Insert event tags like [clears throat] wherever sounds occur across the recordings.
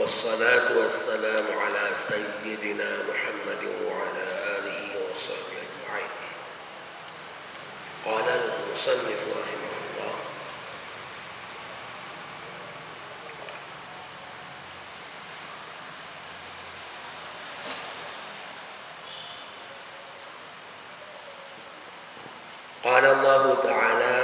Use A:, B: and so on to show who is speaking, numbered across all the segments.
A: والصلاة والسلام على سيدنا محمد وعلى آله وصحبه أجمعين. قال المصنف رحمه الله قال الله تعالى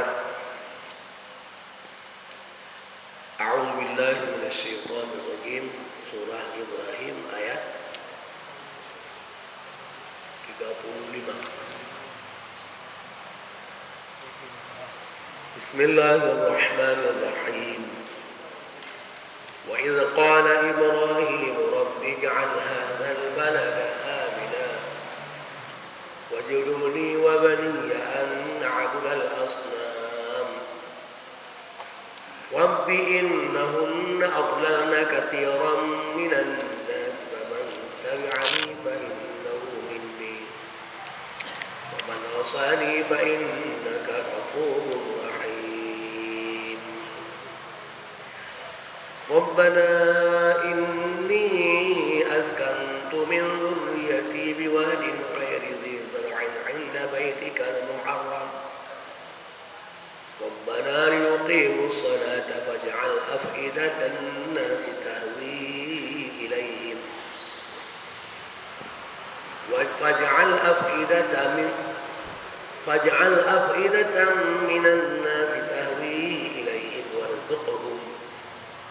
A: 35 بسم الله الرحمن الرحيم. وإذ قال إبراهيم رب اجعل هذا البلد آمنا واجعلني وبني أن نعبد الأصنام. رب إنهن أضللن كثيرا من الناس. عصاني فإنك غفور رحيم. ربنا إني أسكنت من ذريتي بواد غير ذي زرع عند بيتك المحرم. ربنا ليقيموا الصلاة فاجعل أفئدة الناس تهوي إليهم. فاجعل أفئدة من فاجعل أفئدة من الناس تهوي إليهم وارزقهم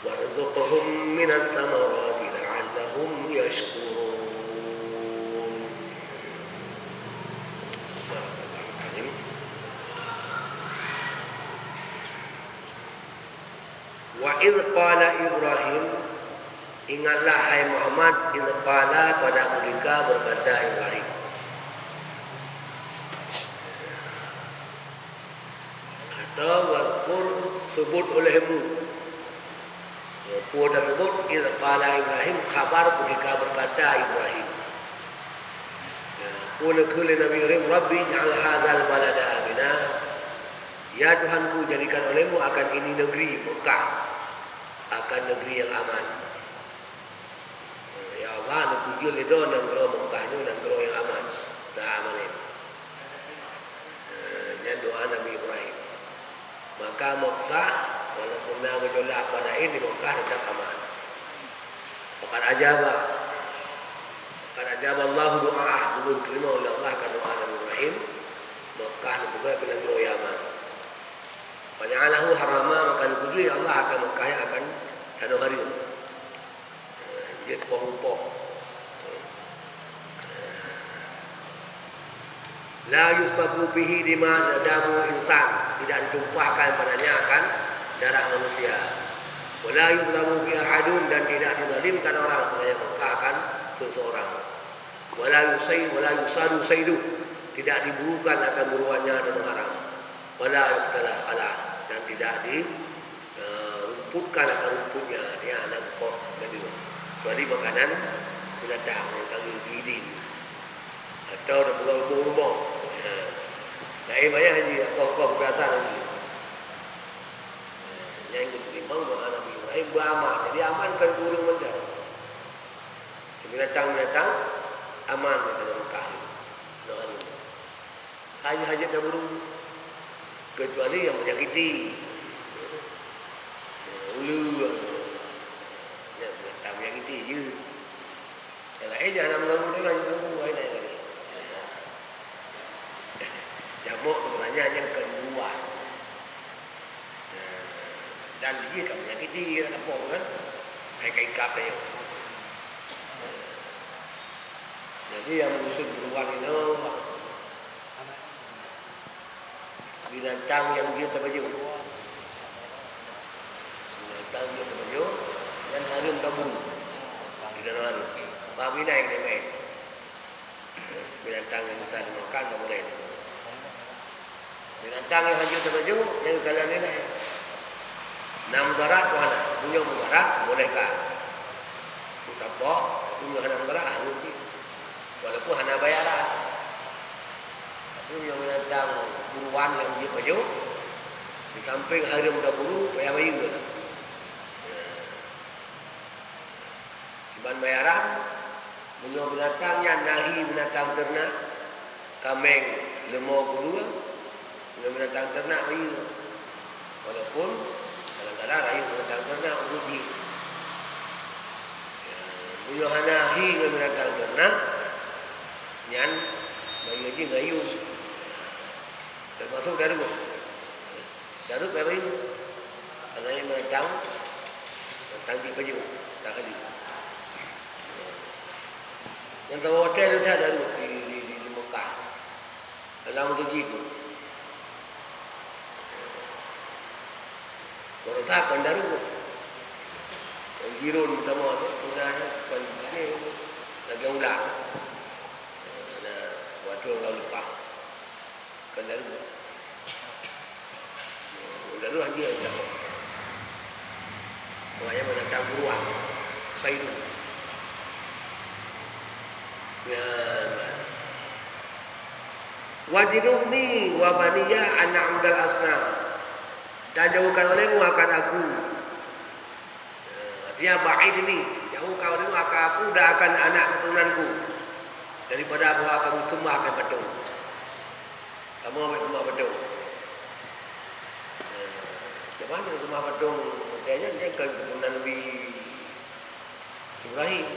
A: وارزقهم من الثمرات لعلهم يشكرون. وإذ قال إبراهيم إِنَّ Ingatlah hai Muhammad Ingatlah pada mulika berkata إبراهيم. Atau Wadkur sebut olehmu Wadkur tersebut Idh qala Ibrahim Khabar ketika berkata Ibrahim Kul kuli Nabi Ibrahim Rabbi ja'al hadhal balada aminah Ya Tuhanku jadikan olehmu akan ini negeri Mekah akan negeri yang aman. Ya Allah, nak puji itu negeri Mekah itu negeri yang aman. Tak aman ini. Ini doa Nabi Ibrahim. Maka Mekah walaupun nak gejolak pada ini Mekah tetap aman. Bukan ajabah. Bukan ajabah Allah doa belum terima oleh Allah kan doa Nabi Ibrahim. Mekah juga ke negeri yang aman. Faja'alahu harama maka dipuji Allah akan Mekah akan tanah hari itu. Dia terpah-upah. La yusbabu bihi lima nadamu insan. Tidak ditumpahkan padanya akan darah manusia. Wala yudlamu biha hadun dan tidak dizalimkan orang pada yang akan seseorang. Wala yusay wala yusadu saydu. Tidak diburukan akan buruannya dan haram. Wala yuqtala khalah dan tidak dirumputkan uh, akan rumputnya dia anak dia kecuali makanan binatang yang gidi atau dah buka rumah-rumah ya. nak eh bayar haji kau-kau berdasar lagi. Yang diterima doa Nabi Ibrahim beramal jadi amankan turun benda. Binatang-binatang aman di dalam Mekah ni hajat-hajat dah burung kecuali yang menyakiti ulu ya tak menyakiti je yang lain jangan mengganggu dia kan mengganggu lain lain kali jamuk sebenarnya yang kedua dan dia kan menyakiti kan apa kan hai kaikap dia jadi yang musuh beruang ini binatang yang dia terbaju binatang dia terbaju dan harum tabung di dalam harum babi naik dia main. Binatang yang besar dimakan tak boleh binatang yang hancur terbaju yang kalian ni naik enam darat mana punya mudarat bolehkah? Tak apa punya hana mudarat harum walaupun hana bayaran itu yang binatang buruan yang dia baju di samping hari muda buru payah bayu ke Ban bayaran Bunuh binatang yang nahi binatang ternak Kameng lemau kedua Bunuh binatang ternak bayu Walaupun Kadang-kadang rayu binatang ternak Uji Bunuh nahi binatang ternak Yang Bayu haji ngayu Termasuk darut Darut bayu Karena yang binatang Tangki baju Tak ada Yang tahu hotel itu ada di, di, di, di, di Mekah Dalam gaji itu Meretakan darut Yang jirun sama tu Punahnya bukan ini Lagi ulang Nah, waktu orang lupa Kan darut Darut haji yang dapat Maknanya buruan Saidu Ya. Wajidubni wa baniya an na'udal asnam. Dan jauhkan olehmu akan aku. Dia ba'id ini Jauhkan olehmu akan aku dan akan anak keturunanku. Daripada aku akan sembah akan betul. Kamu ambil sembah betul. Macam mana sembah betul? Maksudnya dia kan keturunan Nabi Ibrahim.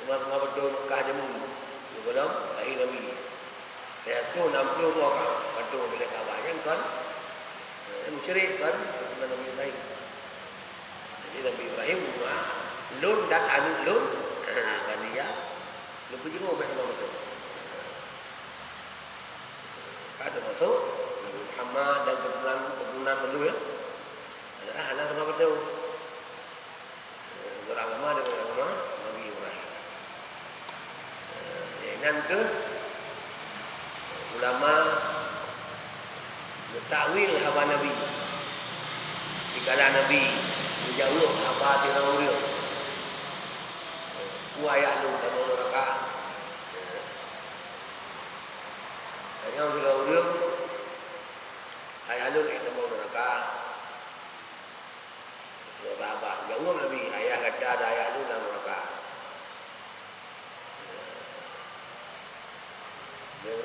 A: Sembah-sembah betul Mekah jemu Sebelum lahir Nabi. Dia tu 60 orang Betul bila kabarnya kan Musyrik kan Keturunan Nabi Ibrahim. Jadi Nabi Ibrahim rumah Lun dan anak Lun. Bania Lun pergi ke Ubed sembah betul. Masuk Nabi Muhammad dan keturunan Keturunan dulu ya. Adalah anak sembah betul Beragama dengan agama Nabi Ibrahim dan ke? Ulama takwil haba nabi. Dikala nabi. Dijawab apa tidak uriu ku ayat lu tak mau neraka hanya tidak uriu ayat lu tak mau neraka Sahabat jawab Nabi ayah kata ada ayat lu dalam neraka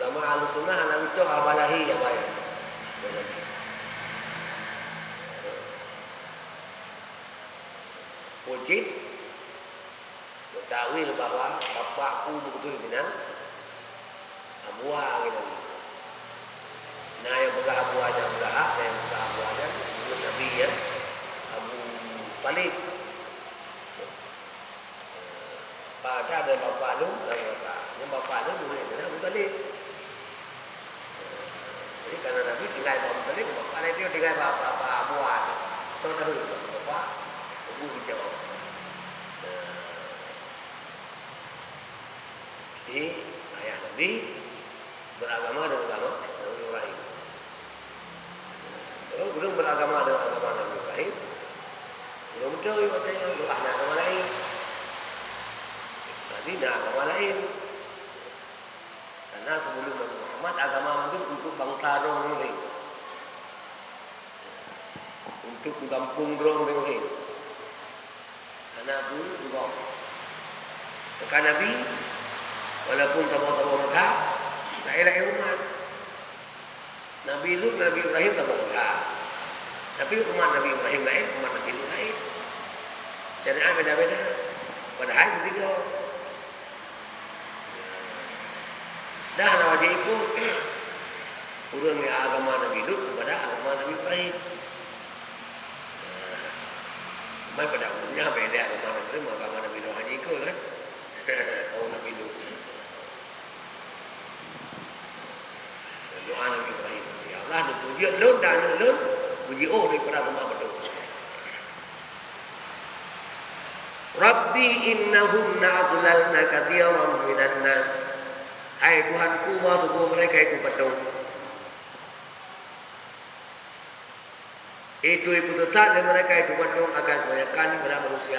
A: Ulama ahli sunnah anak itu abalahi ya baik. Wajib Takwil bahawa bapakku betul kena Abuah kena ni Nah yang abuahnya Abuah yang pegang abuahnya Ibu Nabi ya. Abu Talib. Pada ada bapak lu dan bapak. Yang bapak lu boleh kena Abu Talib Jadi karena Nabi tinggal Abu Talib Bapak lain dia tinggal bapak Abuah Tahu dah bapak Abu bicara Jadi ayah Nabi beragama dengan agama Nabi Ibrahim. Kalau belum beragama dengan agama Nabi Ibrahim, belum tahu ibadah yang doa nak agama lain. Nabi nak agama lain. Karena sebelum Muhammad agama Nabi untuk bangsa dong lain. Untuk di kampung dong lain. Karena pun juga. Tekan Nabi Walaupun tamu-tamu mazhab Tak elak umat Nabi Lut Nabi Ibrahim tamu mazhab Tapi umat Nabi Ibrahim lain Umat Nabi Lut lain. Syariat beda-beda. Padahal bertiga Dah nak wajah ikut. [clears throat] Kurang agama Nabi Lut kepada agama Nabi Ibrahim Cuma pada umumnya beda agama Nabi Ibrahim Agama Nabi Lut hanya ikut kan Kau Nabi Lut doa Nabi Ibrahim. Ya Allah, nak puji lun dan lun, puji oh daripada agama betul. Rabbi innahum na'adlalna kathiran minan nas. Hai Tuhanku, maksudku mereka itu betul. Itu ibu tetap dan mereka itu betul akan kebanyakan kepada manusia.